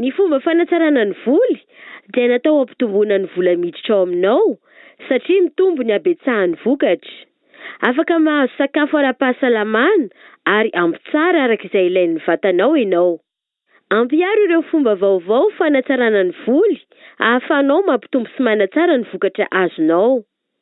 Ny fomba fanatsarana ny voly dia natao hampitomboana ny vola miditra ao aminao satria mitombo ny habetsahan'ny vokatra. Afaka mahazo sakafo ara-pahasalamana ary ampy tsara araka izay ilain'ny vatanao ianao. Ampiharo ireo fomba vaovao fanatsarana ny voly ahafahanao mampitombo sy manatsara ny vokatra azonao.